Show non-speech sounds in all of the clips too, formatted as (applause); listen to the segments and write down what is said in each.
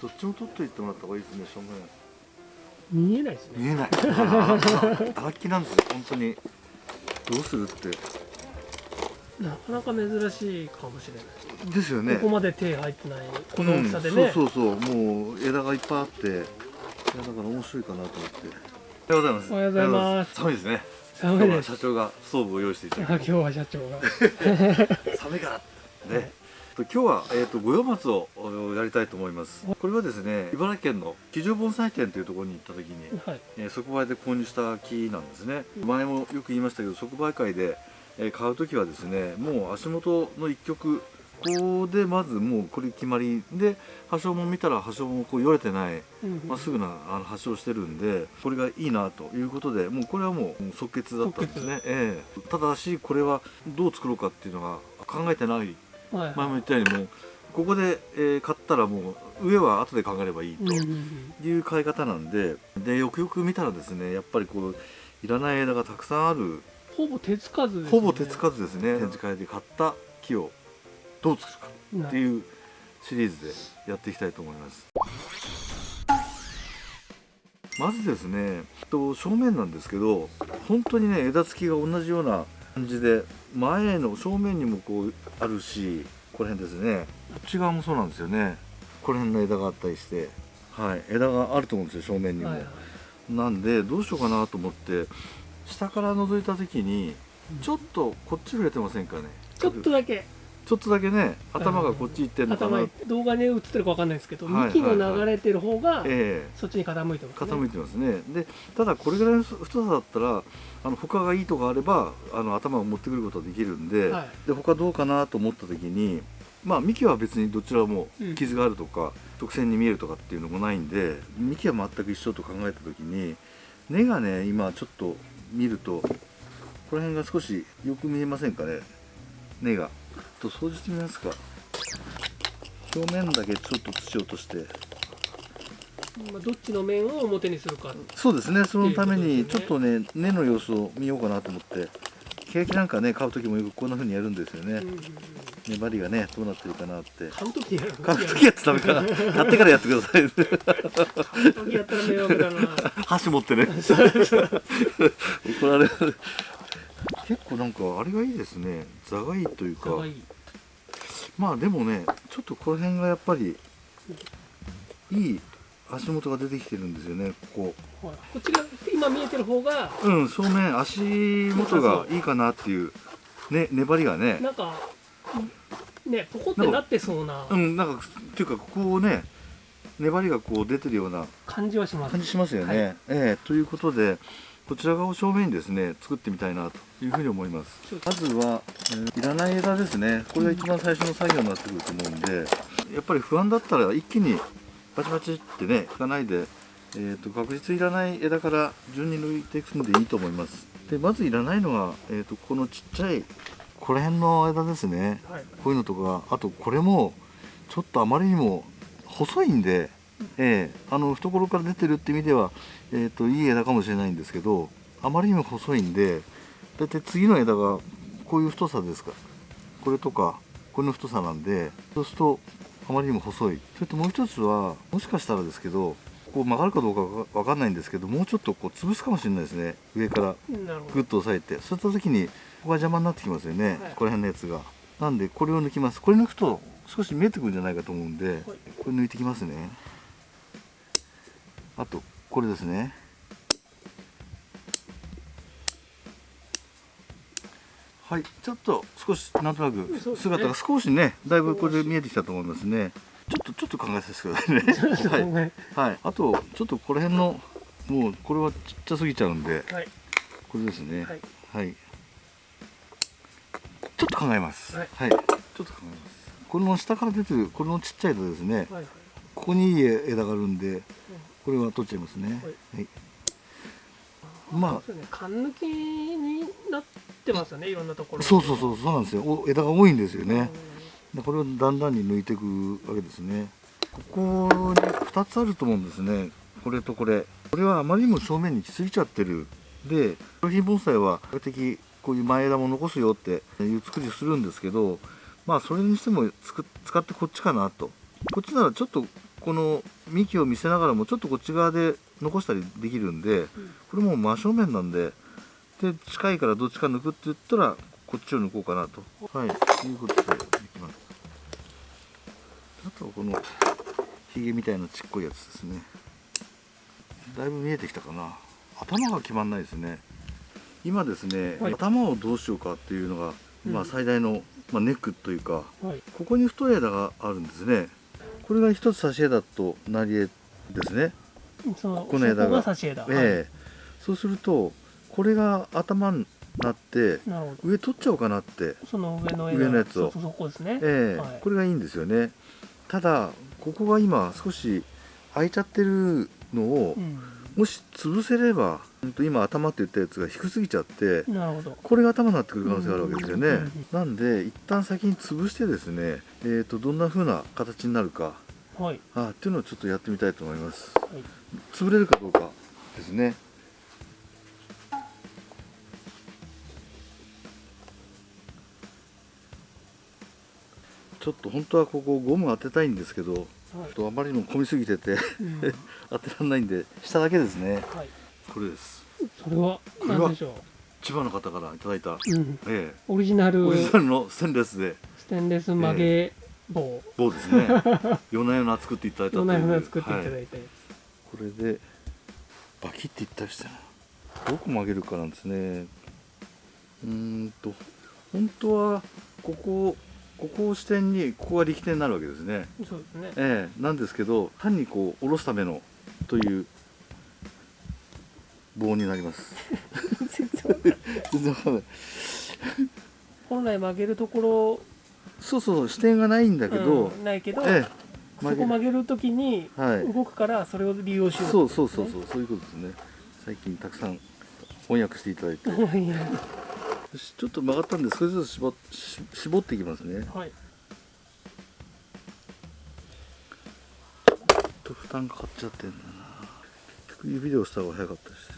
どっちも取っといてもらった方がいいですね正面。見えないですね。見えない。(laughs) 荒木なんですよ本当に。どうするって。なかなか珍しいかもしれない、ですよね。ここまで手入ってないこの大きさでね、うん、そうそうそうもう枝がいっぱいあって。いやだから面白いかなと思って。おはようございます。おはようございます。寒いですね。寒いです。社長がストーブを用意していただあ今日は社長が。(laughs) 寒いから。ね今日は、えーと、五葉松をやりたいと思います。これはですね茨城県の木城盆栽店というところに行った時に、はい。えー、即売で購入した木なんですね、前もよく言いましたけど即売会で、えー、買う時はですねもう足元の一曲ここでまずもうこれ決まりで葉章も見たら葉章もこうよれてないまっすぐなあの葉章してるんでこれがいいなということでもうこれはもう即決だったんですね、ええ。ただしこれはどう作ろうかっていうのが考えてない前も言ったようにもうここで、えー買ったらもう上は後で考えればいいという買い方なんででよくよく見たらですねやっぱりこういらない枝がたくさんある。ほぼ手つかずです、ね、ほぼ手つかずですね展示会で買った木をどう作るかなっていうシリーズでやっていきたいと思います。まずですねと正面なんですけど本当にね枝付きが同じような感じで前の正面にもこうあるしこの辺ですね。こっち側もそうなんですよね。この辺の枝があったりして。はい。枝があると思うんですよ正面にも、はいはい。なんでどうしようかなと思って下から覗いた時にちょっとこっち触れてませんかね。ちょっとだけちょっとだけね頭がこっち行ってんのかな、頭動画に映ってるかわかんないですけど、はい幹の流れてる方がええ。そっちに傾いてますね。傾いてますね。でただこれぐらいの太さだったらあの他がいいとこあればあの頭を持ってくることができるんで,、はい。で他どうかなと思った時にまあ幹は別にどちらもうん。傷があるとか、直線に見えるとかっていうのもないんで幹は全く一緒と考えた時に根がね今ちょっと見るとこの辺が少しよく見えませんかね？根がと掃除してみますか。表面だけちょっと土を落として。まあ、どっちの面を表にするか。そうですね。そのためにちょっとね根の様子を見ようかなと思って。ケーキなんかね買う時もよくこんな風にやるんですよね、うんうんうん。粘りがねどうなってるかなって。買う時やる。買う時やってダメかな買ってからやってください。(laughs) 買う時やったら迷惑だな。箸持ってね。(laughs) 怒られる結構なんかあれがいいですね。座がいいというか。まあでもねちょっとこの辺がやっぱりいい足元が出てきてるんですよねここ。こっちが今見えてる方がうん正面足元がいいかなっていうね粘りがね。なんかねポコってなってそうな。うんなんかっていうかここをね粘りがこう出てるような感じはします。感じしますよね、はい。ええということでこちら側を正面にですね作ってみたいなというふうに思います。まずは、えーいらない枝ですね。これが一番最初の作業になってくると思うんでやっぱり不安だったら一気にバチバチってねいかないで、えー、と確実いらない枝から順に抜いていくんでいいと思います。でまずいらないのは、えー、とこのちっちゃいこの辺の枝ですね。はい。こういうのとかあとこれもちょっとあまりにも細いんで、ええあの懐から出てるって意味では、えー、といい枝かもしれないんですけどあまりにも細いんでだいたい次の枝がこういう太さですか。これとかこれの太さなんでそうするとあまりにも細い。それともう一つはもしかしたらですけどこう曲がるかどうかわかんないんですけどもうちょっとこう潰すかもしれないですね。上からグッと押さえて。そういった時にここが邪魔になってきますよね、はい。この辺のやつが。なんでこれを抜きます。これ抜くと少し見えてくるんじゃないかと思うんで、これ抜いてきますねあとこれですね。はいちょっと少しなんとなく姿が少しねだいぶこれで見えてきたと思いますね。ちょっとちょっと考えさせてくださいね。どはい、ねはい、あとちょっとこの辺のもうこれはちっちゃすぎちゃうんではい。これですね。はい。はい。ちょっと考えます。ははい。い。ちょっと考えます。この下から出てるこのちっちゃい枝ですね。はい。はいここにいい枝があるんで、これは取っちゃいますね。はい。まそうですね缶抜きになってますよねいろんなところあ、そうそうそうそうなんですよ。お枝が多いんですよね。でこれをだんだんに抜いていくわけですね。ここに二つあると思うんですね。これとこれ。これはあまりにも正面に来すぎちゃってる。で、商品盆栽は比較的こういう前枝も残すよっていう作りをするんですけど、まあそれにしてもつく使ってこっちかなと。こっちならちょっとここの幹を見せながらもちょっとこっち側で残したりできるんでこれもう真正面なんでで近いからどっちか抜くって言ったらこっちを抜こうかなと。はいということでできます。あとはこのひげみたいなちっこいやつですね。だいぶ見えてきたかな。頭が決まんないですね。今ですね、はい。頭をどうしようかっていうのが、まあ、うん。最大の、まあ、ネックというかはい。ここに太い枝があるんですねこれが一つ差し枝となり枝ですね。この枝が。ええ。そうするとこれが頭になって上取っちゃおうかなって。その上の枝上のやつを。こですね、ええ。はい。これがいいんですよね。ただここが今少し空いちゃってるのをうん。もし潰せれば今頭って言ったやつが低すぎちゃってこれが頭になってくる可能性があるわけですよね。うんうんうんなんで一旦先に潰してですねえー、とどんな風な形になるか。はい。あっていうのをちょっとやってみたいと思います。はい。潰れるかどうかですね。ちょっと本当はここゴム当てたいんですけどちょはいっとあまりにも混みすぎててうん。(laughs) 当てられないんで下だけですね。はいこれです。それは何でしょ千葉の方からいただいた、う、うん、えオリジナえ、ル。オリジナルのステンレスで。ステンレス曲げ棒、棒ですね。(laughs) 夜な夜な作っていただいたという。どんなふうな作っていただはいいたやこれでバキっていったりしてな。どこ曲げるかなんですね。うーんと本当はここここを支点にここが力点になるわけですね。つ、そうですね。ええ。なんですけど単にこう下ろすためのという棒になります。(laughs) 全然わかんない。本来曲げるとこそうそう支点がないんだろけど、うんないけど、ええ。そこ曲げる。ときにはい。動くからそれを利用しようそうそうそうそうそういうことですね。最近たくさん翻訳していただいて。(laughs) ちょっと曲がったんで少しずつ絞絞っていきますね。はい。ちょっと負担かかっちゃってんだな。結局指で押した方が早かったです。え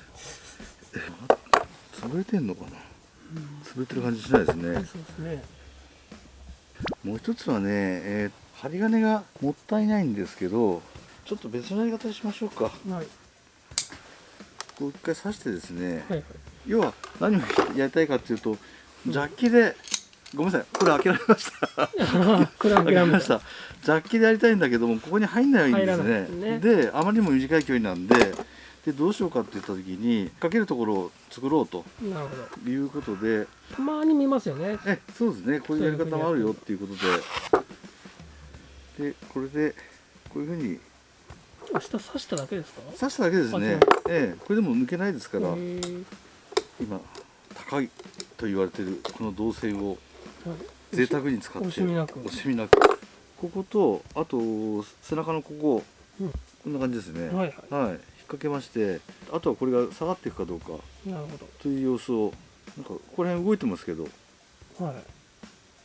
潰れてんのかな？潰れてる感じしないですね。そうですね。もう一つはね、えー針金がもったいないんですけどちょっと別のやり方にしましょうか。はい。こう一回刺してですね、はいはい。要は何をやりたいかっていうとジャッキでごめんなさいこれ開けられました。(laughs) これ開けられました。ジャッキでやりたいんだけどもここに入んないんです入らないねですね。であまりにも短い距離なんででどうしようかって言った時にかけるところを作ろうとなるほど。いうことで。たまに見ますよね。えそうですね。こういうやり方もあるよっていうことで。でこれでこういうふうに。明日刺しただけですか？刺しただけですね。ええ。これでも抜けないですから今高いと言われてるこの銅線をはい。贅沢に使って惜しみなく。惜しみなく。こことあと背中のここ、うん。こんな感じですね。はいはい。引っ掛けましてあとはこれが下がっていくかどうか。なるほという様子をなんかここら辺動いてますけど。どはい。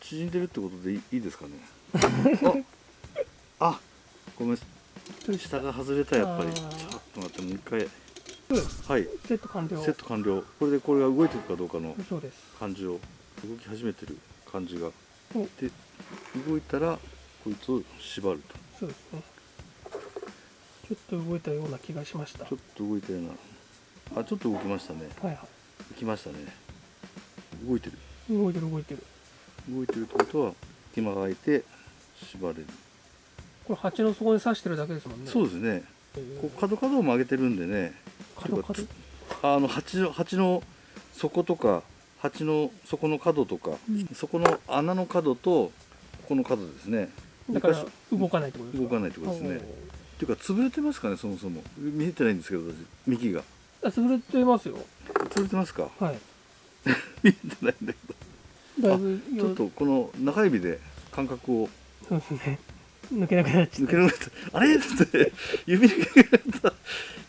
縮んでるってことでいいいいですかね？(laughs) ああごめん。下が外れたやっぱり。あちーょっと待ってもう一回。うんはい。セット完了。セット完了。これでこれが動いてるかどうかの感じを動き始めてる感じが。お。で動いたらこいつを縛ると。そうですねちょっと動いたような気がしました。ちょっと動いたような。あちょっと動きましたね。はいは動きましたね。動いてる。い動いてる動いてる。動いてるってことは隙間が空いて縛れる、これ鉢の底に刺してるだけですもんね。そうですね。こう角角を曲げてるんでね。角角？あの鉢の鉢の底とか鉢の底の角とか、うん。そこの穴の角とここの角ですね。だから動かないってことですか？動かないってことですねっていうか潰れてますかねそもそも。見えてないんですけど私幹が。潰れてますよ。潰れてますか？はい。(laughs) 見えてないんだけど。だいぶちょっとこの中指で感覚をそうですね。抜けなくなっちゃっ抜けなくなった。あれ？って指抜けなくなった。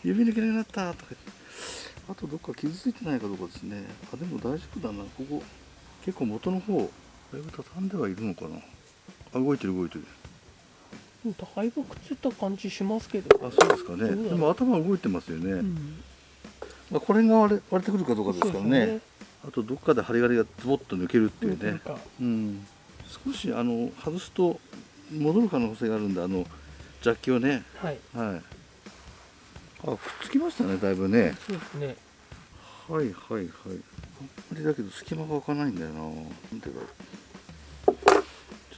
指抜けなくなった。とか。あとどっか傷ついてないかどうかですね。あでも大丈夫だな。ここ結構元の方だいぶ畳んではいるのかな。あ動いてる動いてる。ただいぶくっついた感じしますけど。あそうですかね。でも頭動いてますよね、うん。まあ、これが割れ割れてくるかどうかですからね。そうであとどっかで針金がズボッと抜けるっていうね。うん。少しあの外すと戻る可能性があるんであのジャッキをね。はい。はい。あくっつきましたねだいぶね。そうですね。はいはいはい。あんまりだけど隙間が開かないんだよな。なんでだろうちょっ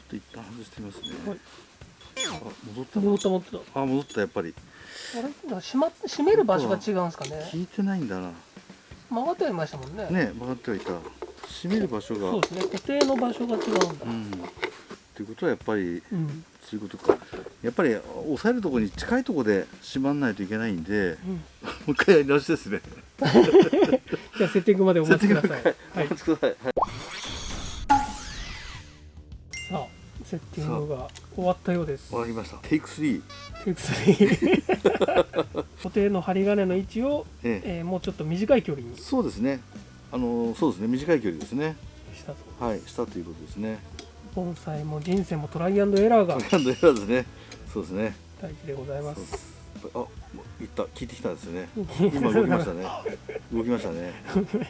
と一旦外してみますね、はい。あ戻った戻った戻った。あ戻ったやっぱり。あれ閉まっ閉める場所が違うんですかね。効いてないんだな。曲がってはいましたもんね。ね曲がってはいた。閉める場所が。そうですね。固定の場所が違うんだ。うん。っていうことはやっぱりうん、そういうことか。やっぱり押さえるところに近いところで閉まんないといけないんでうん、(laughs) もう一回やり直しですね。(laughs) じゃあセッティングまでお待ちください。はいお待ちください、はいセッティングが終わったようです。終わりました。テイク3テイク3 (laughs) 固定の針金の位置を、ええ。えーもうちょっと短い距離に。しそうですね。あのそうですね。短い距離ですね。たと。はいしたということですね。盆栽も人生もトライアンドエラーがトライアンドエラーですね。そうですね。大事でございます。あった聞いてきたんですよね。今動きましたね。(laughs) 動きましたね。動きま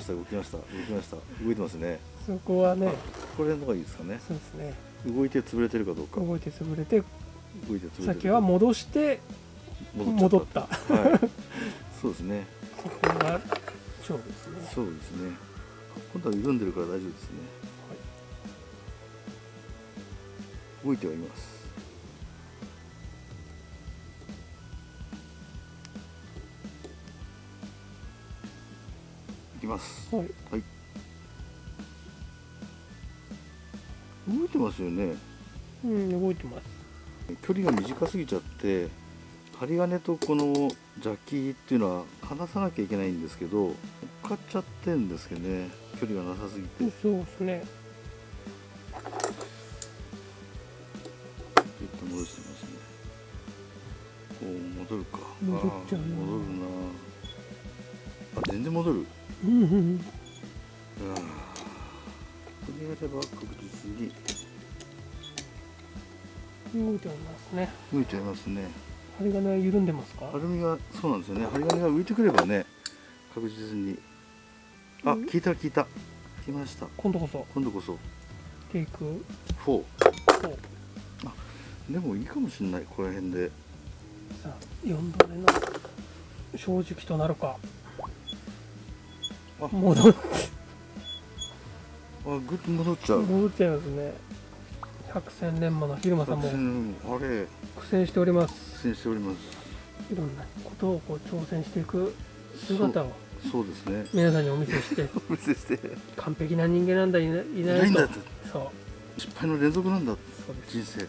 した。動きました動きました動いてますね。そこはねこれの方がいいですかね。そうですね。動いて潰れてるかどうか。動いて潰れて動いて潰れてる先は戻して戻った。はい。そうですね。そこが勝負ですね。そうですね。今度は緩んでるから大丈夫ですね。動いてはいますきます。はい。はい。動いてますよね。うん動いてます。距離が短すぎちゃって針金とこのジャッキっていうのは離さなきゃいけないんですけど乗っかっちゃってんですけどね。距離がなさすぎて。そうですね。ちょっと戻してますね。おお戻るか。戻っちゃうな。あー戻るないておりますね。動いちゃいますね。針金は緩んでますか？アルミがそうなんですよね。針金が浮いてくればね確実に。あうん？聞いた聞いた。聞きました。今度こそ。今度こそ。テイク。4 4でもいいかもしれないこの辺で。さあ4度目の正直となるか。あ。戻っあぐっと戻っちゃう。戻っちゃいますね百戦錬磨の昼間さんも苦戦しております苦戦しております。いろんなことをこう挑戦していく姿をそうですね。皆さんにお見せして (laughs) お見せして。完璧な人間なんだいないいいなとないいんだと。そう。失敗の連続なんだ。そうです。人生。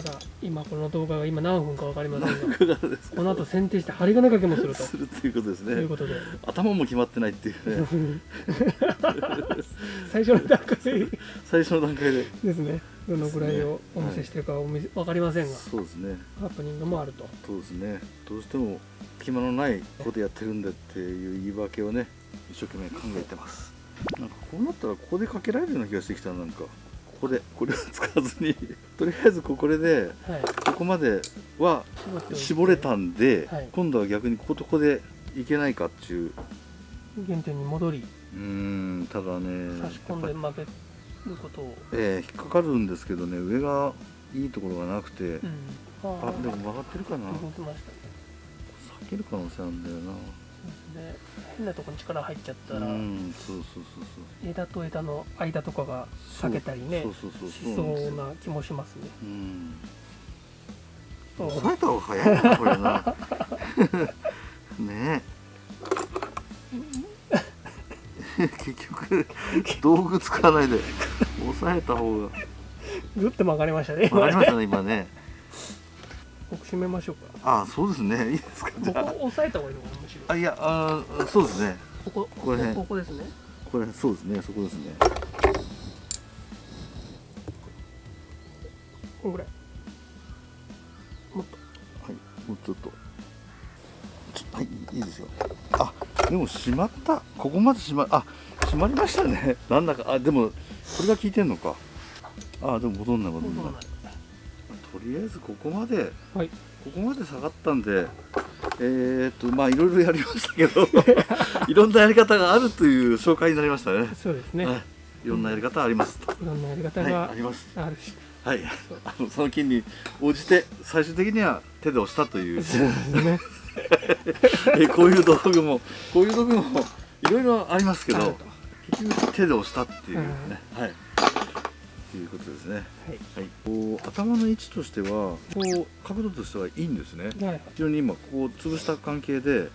ただ今この動画が今何分か分かりませんがこの後剪定して針金掛けもすると。するっていうことですね。ということで。頭も決まってないっていうね。(laughs) 最初の段階で。(laughs) 最初の段階で。ですねどのぐらいをお見せしてるかはお見せ分かりませんがそうですね。ハプニングもあると。そうですね。どうしても暇のないことやってるんだっていう言い訳をね一生懸命考えてます。なんかこうなったらここでかけられるような気がしてきたなんか。ここでこれを使わずに。(laughs) とりあえずここではい。ここまでは絞れたんで、はい。今度は逆にこことここでいけないかっていう。原点に戻り。うーんただね差し込んでやっぱり曲げること。を、えー引っかかるんですけどね上がいいところがなくて、うん、あでも曲がってるかな。動きましたね。避ける可能性あるんだよな。そうですね。変なとこに力入っちゃったら、うんそうそうそうそう。枝と枝の間とかが裂けたりねそうそうそうしそうな気もしますね。うん。抑えた方が早いなこれな。(laughs) ね。え (laughs) 結局道具使わないで抑えた方が。グッと曲がりましたねわかりましたね今ね。ここ締めましょうか。あそうですね。いいですかここ押さえた方がいいのかなむしろ。ああいやあそうですね。こここれねここですね。これそうですねそこですね。こんぐらい。もっと。はいもうちょっと。はいいいですよ。あでも閉まった。ここまで閉まあ閉まりましたね。(laughs) なんだか。あでもこれが効いてんのか。あでも戻んない戻んない。とりあえずここまで。はい。ここまで下がったんでえー、っとまあいろいろやりましたけど (laughs) いろんなやり方があるという紹介になりましたね。そうですね、はい。いろんなやり方ありますと、いろんなやり方はいがあります。あるし、はい。あのその金に応じて最終的には手で押したという。(laughs) えこういう道具もこういう道具もいろいろありますけど結局手で押したっていうね、うん。はい。ということですね。はい。はい。こう頭の位置としてはこう角度としてはいいんですね。はい。はい非常に今ここを潰した関係で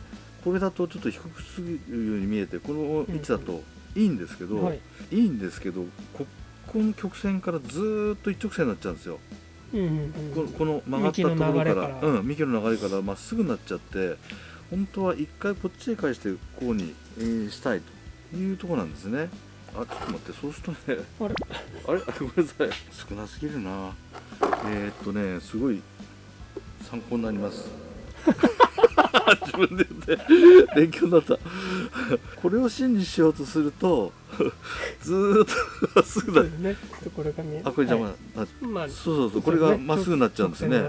これだとちょっと低くすぎるように見えてこの位置だといいんですけど、はい。い、いんですけどここの曲線からずーっと一直線になっちゃうんですよ、うんうんうんここの曲がったところから幹の流れから。うん、幹の流れからまっすぐになっちゃって本当は一回こっちへ返してこうに、えーしたいというところなんですね。あちょっと待ってそうするとね (laughs) あれ？あれ？ごめんなさい。少なすぎるな。えー、っとねすごい参考になります自分で言って勉強になった。これを真にしようとすると (laughs) ずーっとまっすぐだ。ね。これが見えあこれ邪魔。はな、いまあそうそうそうこれがまっすぐになっちゃうんですね。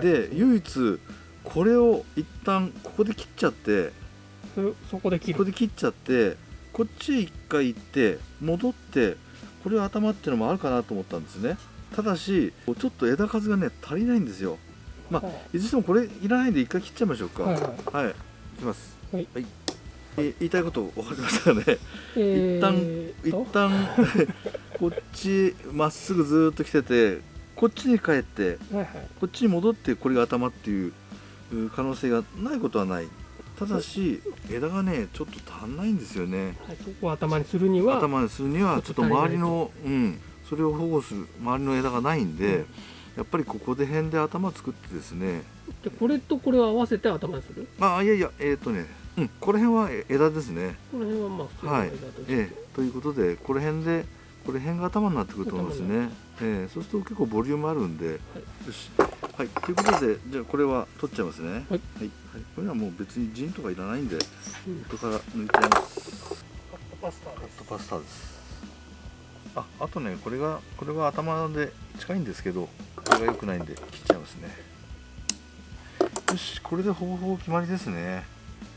で唯一これを一旦ここで切っちゃってそそこで切る。ここで切っちゃってこっちへ一回行って戻ってこれを頭っていうのもあるかなと思ったんですね。ただしちょっと枝数がね足りないんですよまあはい。ずれにしてもこれいらないんで一回切っちゃいましょうか。はいはい。はい、いきます。はい。え言いたいこと分かりましたかね。え一旦ー一と旦 (laughs) こっちまっすぐずーっと来ててこっちに帰ってはいはい。こっちに戻ってこれが頭っていうう可能性がないことはない。ただし枝がねちょっと足んないんですよね。はいそこを頭にするには頭にするにはちょっと周りのうん。それを保護する周りの枝がないんで、やっぱりここで辺で頭作ってですね。でこれとこれを合わせて頭にする？あいやいやえっ、とねうんこの辺は枝ですね。この辺はまあ普通のはい。間として、ええ。ということでこの辺でこれ辺が頭になってくると思うんですね、ええ。そうすると結構ボリュームあるんで、よし。はい。ということでじゃあこれは取っちゃいますね。はい。はい、はいこれはもう別にジンとかいらないんでうん。後から抜いちゃいます。パスタカットパスタですああとねこれがこれは頭で近いんですけどこれが良くないんで切っちゃいますね。よしこれでほぼほぼ決まりですね。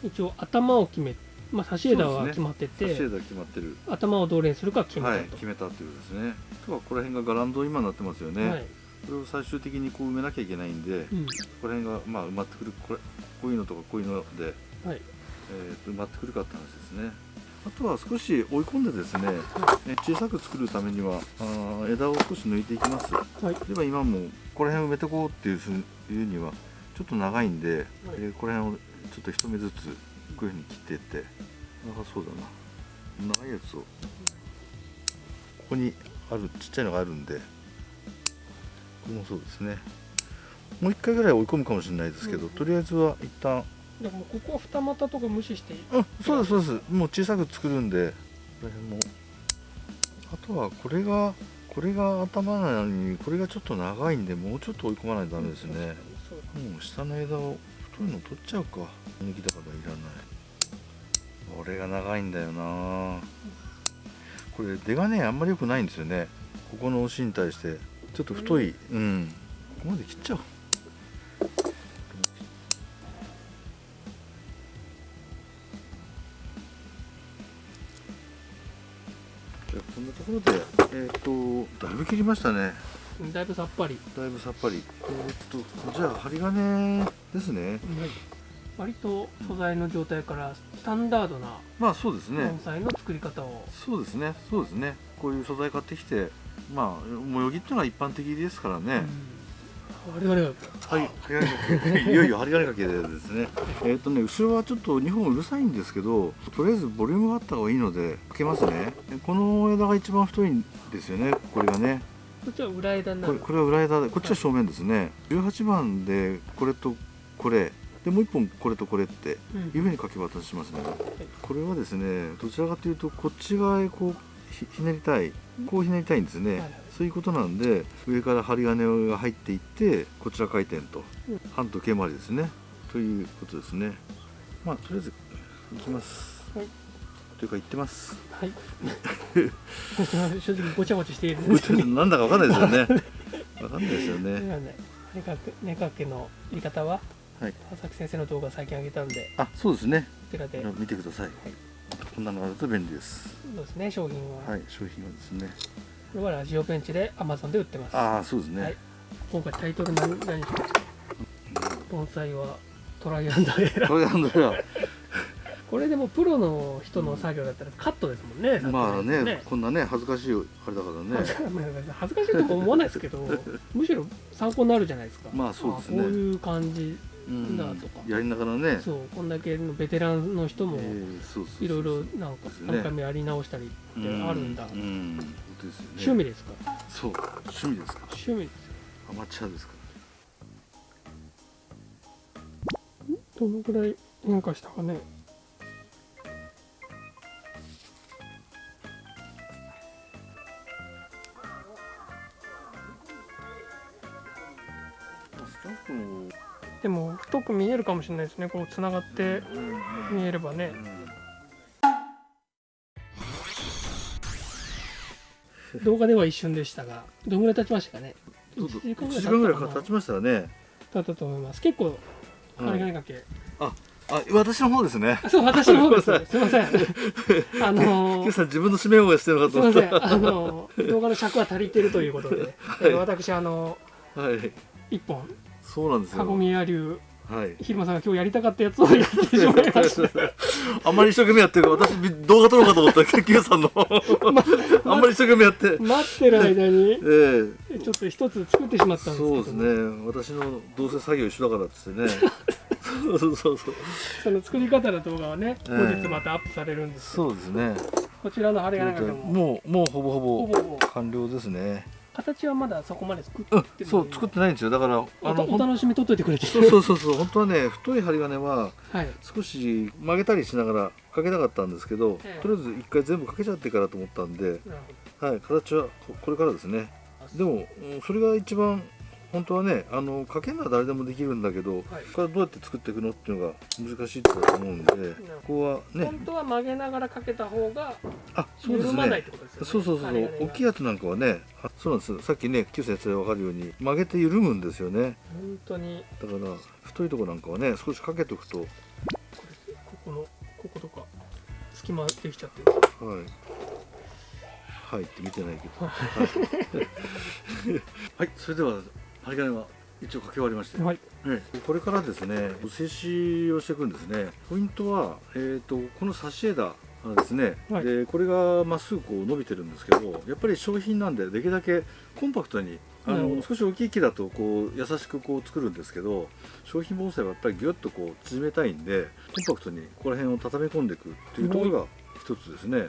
一応頭を決めまあ差し枝は決まって差て、し枝決まってる。頭をどれにするか決めたと、はい決めたということですね。あとはこの辺がガランド今になってますよね、はい。これを最終的にこう埋めなきゃいけないんで、うん。この辺がまあ埋まってくるこれこういうのとかこういうので、はい。えーと埋まってくるかって話ですねあとは少し追い込んでですね、ね小さく作るためにはあー枝を少し抜いていきます。はい。では今もこの辺埋めてこうっていうふういうにはちょっと長いんで、えーこの辺をちょっと一目ずつこういうふうに切っていって。長そうだな。長いやつをここにあるちっちゃいのがあるんでこれもそうですね。もう一回ぐらい追い込むかもしれないですけど、うん。とりあえずは一旦だからここは二股とか無視していい？うんそうですそうです。もう小さく作るんでこの辺もあとはこれがこれが頭なのにこれがちょっと長いんでもうちょっと追い込まないとダメですね。もう下の枝を太いの取っちゃうか。抜きだからいらない。これが長いんだよな。これ出がねあんまり良くないんですよね。ここの芯に対して。ちょっと太い。うん。ここまで切っちゃおうましたね。だいぶさっぱり、だいぶさっぱり。えーっとじゃあ針金ですね。割と素材の状態からスタンダードなまあそうですね。盆栽の作り方を、そうですね。そうですね。こういう素材買ってきてまあ模様着っていうのは一般的ですからね、我々ははい。針金。かけいよいよ針金かけでですね。えーっとね後ろはちょっと2本うるさいんですけどとりあえずボリュームがあった方がいいのでかけますね。この枝が一番太いんですよね。これがねこっちは裏枝になる。これこれは裏枝でこっちは正面ですね。18番でこれとこれ。でもう一本これとこれってうん。いうふうに書き渡しますね、これはですねどちらかというとこっち側へこうひひねりたい。こうひねりたいんですね、はいはい。そういうことなんで上から針金が入っていってこちら回転と、うん。半時計回りですね。ということですね。まあとりあえず行きます、はいというか行ってます。はい。(laughs) 正直ごちゃごちゃしている。んですけどなんだかわかんないですよね。(laughs) わかんないですよでねはね根かけ根かけの切り方は？はい。佐々木先生の動画最近上げたんで。あそうですね。こちらで。見てください、こんなのあると便利です。そうですね商品は、はい商品はですね。これはラジオベンチで Amazon で売ってます。ああそうですね、はい。今回タイトル何何にしますか盆栽はトライアンドエラー。トライアンドエラーこれでもプロの人の作業だったらカットですもんねまあねね。こんなね恥ずかしいあれだからね。恥ずかしいとか思わないですけど (laughs) むしろ参考になるじゃないですか。まあそうですね。あこういう感じうんだとか。やりながらね。そうこんだけのベテランの人もいろいろなんかですね。何回もやり直したりってあるんだ、うん。うん。ね。趣味ですか？そう。趣味ですか。趣味ですアマチュアですか。どのぐらい変化したかね見えるかもしれないですね。こうつながって見えればね。動画では一瞬でしたがどのぐらい経ちましたかね？そうそう1 1時間ぐらい経ちましたよね。経ったと思います。結構はい針金掛け、あ私の方ですね。あそう私の方です (laughs) (laughs) すいません。あの今日さん自分の指名をしてるのかすいまと思ったせん。あの動画の尺は足りてるということで、え (laughs) ー私あのはい。一本そうなんですよ。籠宮流はい。ひるまさんが今日やりたかったやつをやってしまいました。(laughs) あんまり一生懸命やってる。私動画撮ろうかと思ったら (laughs) 結局さんの。(laughs) あんまり一生懸命やって。待ってる間にええ。ちょっと一つ作ってしまったんですけど。そうですね。私のどうせ作業一緒だからっつってね。そうそうそう。その作り方の動画はねええ。後日またアップされるんですそうですね。こちらの針金掛けも。もうもうほぼほぼ。完了ですね形はまだそこまで作ってうんない。そう作ってないんですよ。だからおあのお楽しみ取っといてくれてそうそうそうそう本当はね太い針金ははい。少し曲げたりしながらかけたかったんですけど、ええ。とりあえず一回全部かけちゃってからと思ったんで、はい、形はここれからですね。でもうんそれが一番本当はねあのかけるのは誰でもできるんだけど、はい。これどうやって作っていくのっていうのが難しいと思うんで、ここはね。本当は曲げながらかけた方があそうです緩まないっねてことですよね。そうそうそう針金が大きいやつなんかはねあそうなんです。さっきね旧先生分かるように曲げて緩むんですよね。本当に。だから太いとこなんかはね少しかけておくと。これここのこことか隙間できちゃってる。はい。はいって見てないけど。はい、はい、(laughs) (laughs) それでは針金は一応かけ終わりまして、はい。ええ。これからですね静止をしていくんですね。ポイントは、えー、とこの差し枝ですね、はい。でこれがまっすぐこう伸びてるんですけどやっぱり商品なんでできるだけコンパクトにあなるほど。の少し大きい木だとこう優しくこう作るんですけど商品盆栽はやっぱりギュッとこう縮めたいんでコンパクトにここら辺を畳み込んでいくっていうところが一つですね。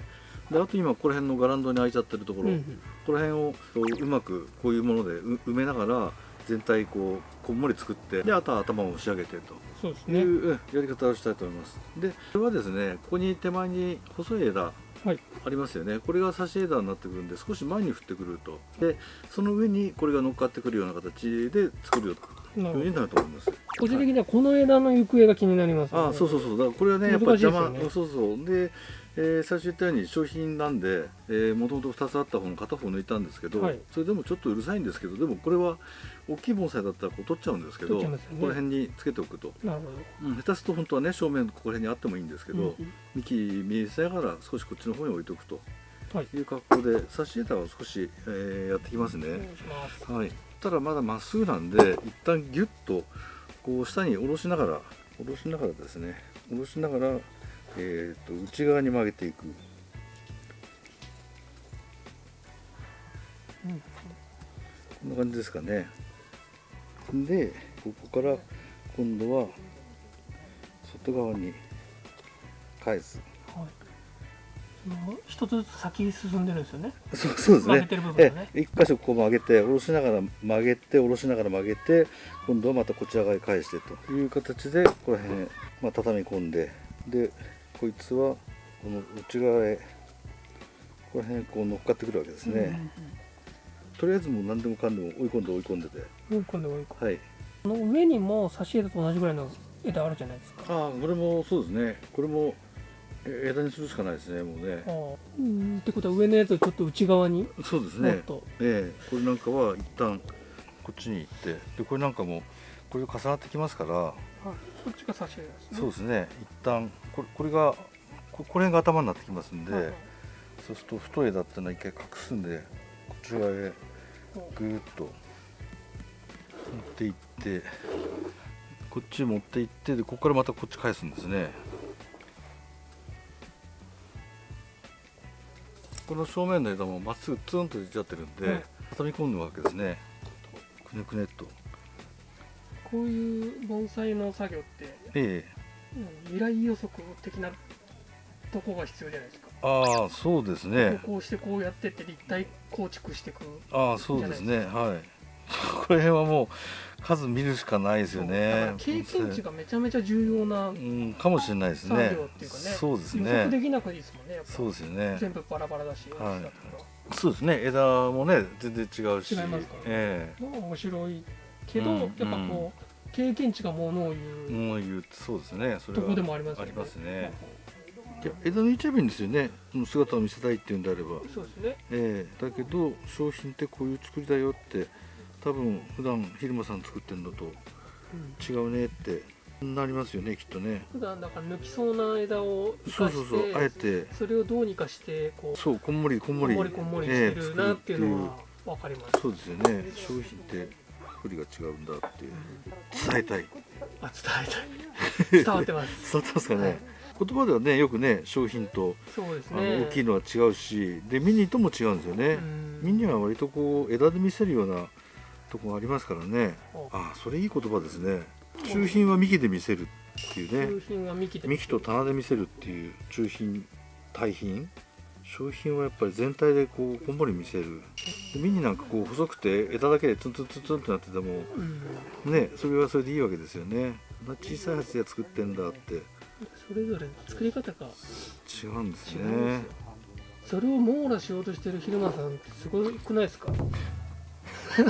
であと今ここら辺のガランドに開いちゃってるところ、うんうん。ここら辺をこううまくこういうものでう埋めながら全体こうこんもり作ってであとは頭を仕上げてと。いそうやり方をしたいと思います。でこれはですねここに手前に細い枝はい。ありますよね。これが差し枝になってくるんで少し前に振ってくると。でその上にこれが乗っかってくるような形で作るよというふうになると思います。個人的にはこの枝の行方が気になります、ね、ああそうそうそう。だからこれはねやっぱり邪魔、難しいですそうそう。で、えー最初言ったように商品なんでもともと2つあった方の片方抜いたんですけど、はい。それでもちょっとうるさいんですけどでもこれは大きい盆栽だったらこう取っちゃうんですけどね。この辺につけておくと、なるほうん、下手すると本当はね正面ここら辺にあってもいいんですけど、ど、うん。幹見えせながら少しこっちの方に置いとくと。はい。いう格好で差し枝を少し、えーやってきますね。す。はい、ただまだまっすぐなんで一旦ギュッとこう下に下ろしながら下ろしながらですね。下ろしながら、えー、と内側に曲げていく。うんこんな感じですかね。でここから今度は外側に返す。はい。一つずつ先に進んでるんですよね。そうそうですね。曲げてる部分がね。え一箇所こう曲げて下ろしながら曲げて下ろしながら曲げて今度はまたこちら側に返してという形でここら辺、まあ、畳み込んででこいつはこの内側へここら辺こう乗っかってくるわけですね、とりあえずもう何でもかんでも追い込んで追い込んでて。うんうん、今度はこはい。の上にも差し枝と同じぐらいの枝あるじゃないですか。ああこれもそうですね。これもえ枝にするしかないですねもうね。うん。ってことは上のやつをちょっと内側にそうですね。もっと、ええ。これなんかは一旦こっちに行ってでこれなんかもこれ重なってきますからはい、こっちが差し枝ですね。そうですね。一旦これこれがここれが頭になってきますんで、はいはい。そうすると太い枝っていうのは一回隠すんでこち側へぐーっと持っていってこっち持っていってでここからまたこっち返すんですね。この正面の枝もまっすぐツンと出ちゃってるんで、はい。畳み込むわけですねくねくねっとこういう盆栽の作業ってええ。うん未来予測的なとこが必要じゃないですか、ああそうですね。こうしてこうやってって立体構築していく。ああそうですね。はい。(laughs) これはもう数見るしかないですよね。ら経験値がめちゃめちゃ重要なうんかもしれないです作ね業っていうかねそうです予測でねきなくていいですもんねそうですよね。全部バラバラだし、はいそうですね。枝もね全然違うし。違いますから。ねえ。らまあ面白いけど、うんやっぱこう経験値がものを言えう。もう言うそうですね。それはとこでもありますよありますね。いや枝抜いちゃえばいいんですよね。その姿を見せたいっていうんであれば。そうですね。ええ。だけど商品ってこういう作りだよって多分普段昼間さん作ってるのとうん。違うねってなりますよねきっとね。普段だから抜きそうな枝をそうそうそうあえて。それをどうにかしてこうそうこんもりこんもりこんもりこんもりしてるなっていうのは分かります、そうですよね。商品って作りが違うんだっていう。伝えたい。あ伝えたい。(laughs) 伝わってます。伝わってますかね、はい。言葉ではねよくね商品とね。の大きいのは違うしでミニとも違うんですよね、うん。ミニは割とこう枝で見せるようなとこがありますからね。おあそれいい言葉ですね中品は幹で見せるっていうね。中品は幹で幹と棚で見せるっていう中品大品商品はやっぱり全体でこうこんもり見せる。でミニなんかこう細くて枝だけでツンツンツンツンってなっててもうん。ねそれはそれでいいわけですよね。小さい鉢で作ってんだって。それぞれの作り方が違うんです違ねそれを網羅しようとしてる昼間さんってすごくないですか？(laughs)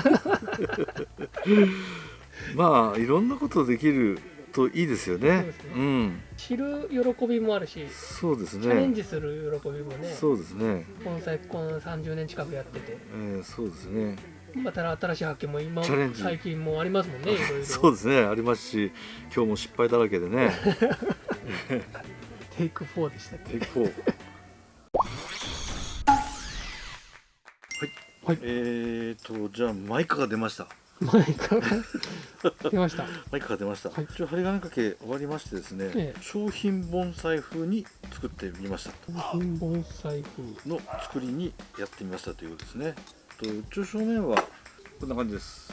まあいろんなことできるといいですよね。そうね。ん。知る喜びもあるしそうですチャレンねジする喜びもねそうですね、この30年近くやってて。えーそうですね。また新しい発見も今チャレンジ。最近もありますもんね (laughs) いろいろ。そうですね。ありますし今日も失敗だらけでね。(laughs) テイク4でしたっけ？結構はい、はい。えーとじゃあマイカが出ました前から。出ました。マイカが出ました、はい。一応針金掛け終わりましてですね、ええ。商品盆栽風に作ってみました。品盆栽風の作りにやってみましたということですね。と一応正面はこんな感じです。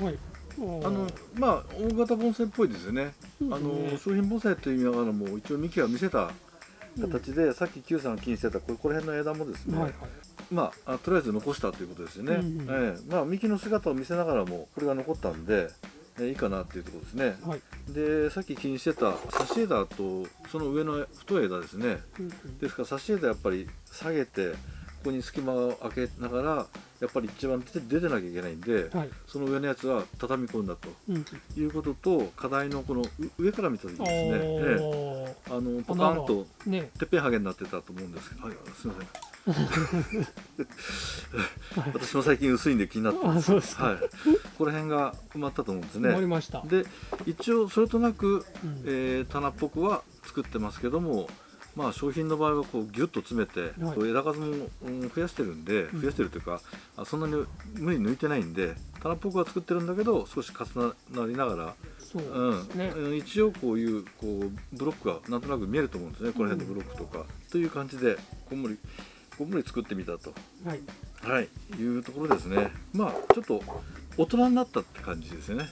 はい。あのまあ大型盆栽っぽいですよね。うんあの商品盆栽という意味ながらも一応幹は見せた形で、さっき Q さんが気にしてたここら辺の枝もですね、はいはいまああとりあえず残したということですよね、うんうんええ。まあ幹の姿を見せながらもこれが残ったんで、えーいいかなっていうところですね。はい。でさっき気にしてた差し枝とその上の太い枝ですね。うんうん。ですから差し枝やっぱり下げてここに隙間を空けながらやっぱり一番出て出てなきゃいけないんで、はい。その上のやつは畳み込んだと。うん。うんいうことと課題のこのう上から見た時にですね、ええ。あのポカンとね。てっぺんハゲになってたと思うんですけど、はい、すみません。(laughs) 私も最近薄いんで気になってます。はい。ここら辺が埋まったと思うんですね。ました。で、一応それとなく、うん。えー棚っぽくは作ってますけども、まあ商品の場合はこうギュッと詰めて、はい。枝数も、うん増やしてるんで、うん。増やしてるというか、あそんなに無理に抜いてないんで、棚っぽくは作ってるんだけど、少し重なりながら。そうね。うん一応こういうこうブロックがなんとなく見えると思うんですね。この辺のブロックとか、という感じでこんもりこんもり作ってみたと。はい。はい。いうところですね。まあちょっと大人になったって感じですよね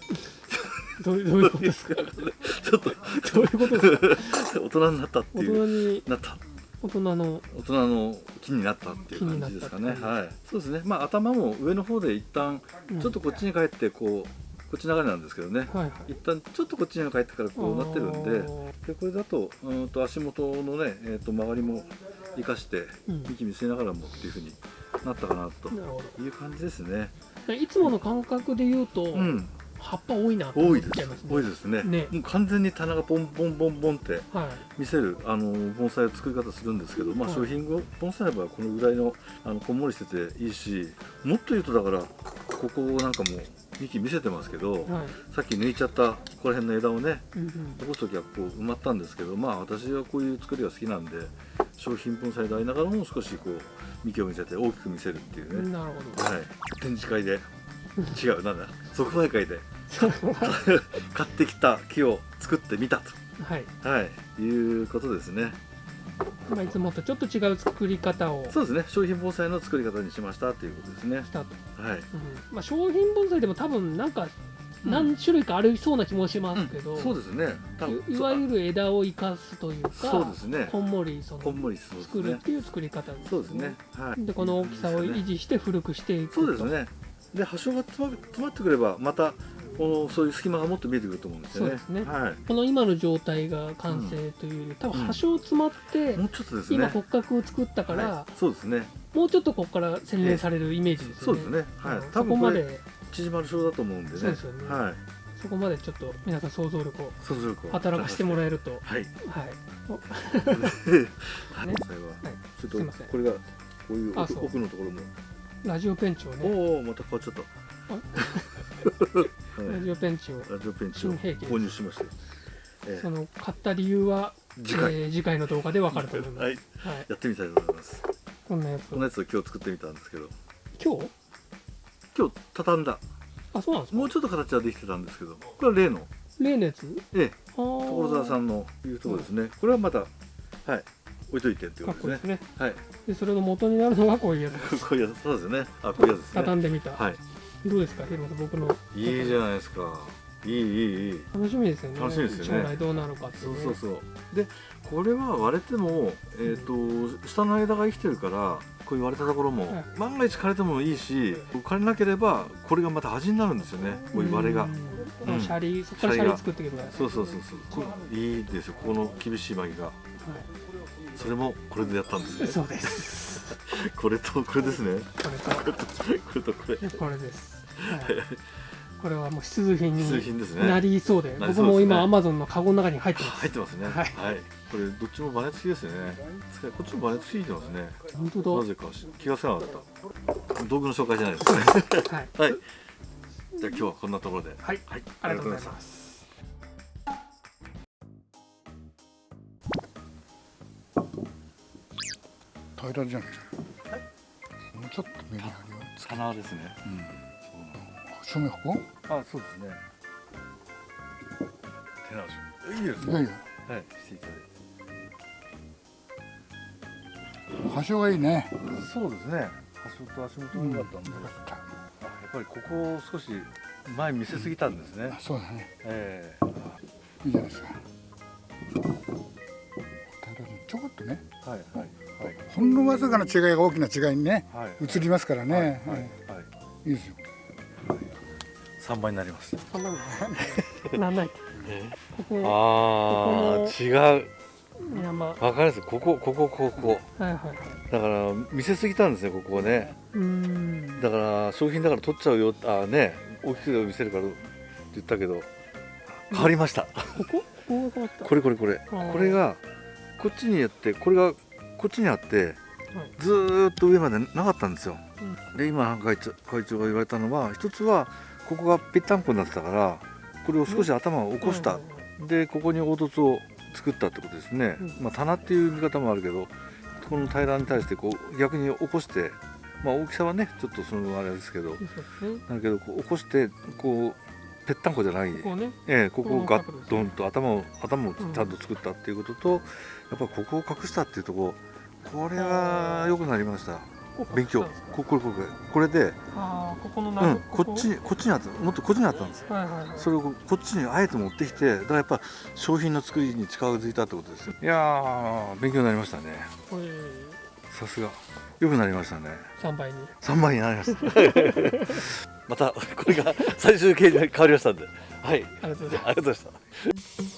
どういうことですか？ちょっとどういうことですか？大人になったって大いう人になった。大人の大人の気になったっていう感じですかね。はい。そうですね。まあ頭も上の方で一旦うん。ちょっとこっちに帰ってこうこっち流れなんですけどね。はいはい。一旦ちょっとこっちに帰ってからこうなってるんであでこれだとうーんと足元のね、えー、と曲がりも生かしてうん。幹見せながらもっていうふうになったかなという感じですね。どいつもの感覚で言うと、うん、葉っぱ多いなと思っちゃいますね。多いです。ね。ね。もう完全に棚がボンボンボンボンってはい。見せるあの盆栽を作り方するんですけど、まあ、はい。商品後盆栽の場合はこのぐらいのあのこんもりしてていいしもっと言うとだからここなんかも幹見せてますけど、はい。さっき抜いちゃったここら辺の枝をねうんうん。残す時はこう埋まったんですけどまあ私はこういう作りが好きなんで商品盆栽でありながらも少しこう幹を見せて大きく見せるっていうね、なるほど。はい。展示会で。違うなんだ。即売会で (laughs) 買ってきた木を作ってみたはい、と、はい、いうことですね。まあ、いつもとちょっと違う作り方を。そうですね。商品盆栽の作り方にしましたっていうことですね。したと、はい。うん。まあ、商品盆栽でも多分なんかうん。何種類かありそうな気もしますけど、うん。そうですね。多分いいわゆる枝を生かすというかそうですね。こんもりそのこんもりね。作るっていう作り方ですそうですね。はい。でこの大きさを維持して古くしていくそうですね。で葉章が詰ま詰まってくればまたこのそういう隙間がもっと見えてくると思うんですよね。ね。はこの今の状態が完成というより、多分うん葉章詰まって、いもうちょっとですね。今骨格を作ったから、はい。そうですね。もうちょっとここから洗練されるイメージですよね、そうですね。はい。うん。多そこま分これで。縮まる章だと思うんでね。そうですよね。はい。そこまでちょっと皆さん想像力を働かせてもらえると。はい。(laughs) はい。ね。最後ははい。ちょっとこれがこういう奥のところも。ラジオペンチをね。おおまた変わっちゃった。はい (laughs) ラジオペンチをラジオペンチを購入しました。えその買った理由は次回。えー次回の動画でわかると思います、ははい。いやってみたいと思います。こんなやつ。をこのやつを今日作ってみたんですけど。今日？今日畳んだ。あそうなんですか？もうちょっと形はできてたんですけど。これは例の。例のやつ？ええ。所所沢さんのいうところですね、これはまたはい。置いといてっていうかことですね。ね。はい。でそれの元になるのがこういうやつ (laughs) こういうやつ。そうですよね。あこういうやつですね。畳んでみた、はいどうですか？ヒロさん僕の。いいじゃないですか。いいいいいい。楽しみですよね。楽しみですよね。将来どうなるかっていね。そううそうそう。でこれは割れても、えー、と下の枝が生きてるからこういう割れたところも、はい。万が一枯れてもいいし枯れなければこれがまた端になるんですよね。こういう割れが。ん。うん。シャリそこからシャリ作っていけばいいそうそうそうそう。いいですよ。ここの厳しい巻きがそれもこれでやったんですね。そうです (laughs) これとこれですね。これと。これとこれ。これです、はい、(laughs) これはもう必需品に品ですね。なりそうでね。僕も今アマゾンのカゴの中に入ってます。入ってますねはい。これどっちもバネ付きですよね。使いこっちもバネ付きてますね。本当なぜか気がつかなかった。道具の紹介じゃないですね。だ。はい、(laughs) はい。じゃあ今日はこんなところで。はい、はい。ありがとうございます平らじゃない？もうちょっとメリハリをつけ棚ですね。うん。正面ここ？あそうですね。手直し。いいですね。いやいや。はいしていただい端性がい。いねてそうですね。足元足元が良かったんで、よかった。あやっぱりここを少し前見せすぎたんですね、あそうだね。えいいじゃないですか。ちょこっとね。えはいはいほんのわずかな違いが大きな違いにねはい。はい移りますからね、はい。はい、ははい、い、いいですよ。三倍になります。ああ違う。山。はわかります。ここここここ。いはいはい。だから見せすぎたんですねここをね。うーん。だから商品だから取っちゃうよ。あね。大きく見せるからって言ったけど。変わりました。ここ？ここが変わった。これこれこれ。ー。これがこっちにあってこれがこっちにあってはい。ずーっと上までなかったんですよ、で今会長会長が言われたのは一つはここがぺったんこになってたからこれを少し頭を起こした、でここに凹凸を作ったってことですね、うん。まあ棚っていう見方もあるけどこの平らに対してこう逆に起こしてまあ大きさはねちょっとそのあれですけどね。だけどこう起こしてこうぺったんこじゃない。ここね。ええここをガッドンと頭を頭をちゃんと作ったっていうことと、やっぱここを隠したっていうところこれは良くなりました。勉強。ここれこ。れこれで、ここのうな、ん、こっちにこっちにあった。もっとこっちにあったんです。はいはいはい。それをこっちにあえて持ってきてだからやっぱ商品の作りに近づいたってことですよ。いやー勉強になりましたね。さすが。良くなりましたね。3倍に。3倍になりました。(laughs) (laughs) またこれが最終形に変わりましたんで。はい。ありがとうございます。ありがとうございました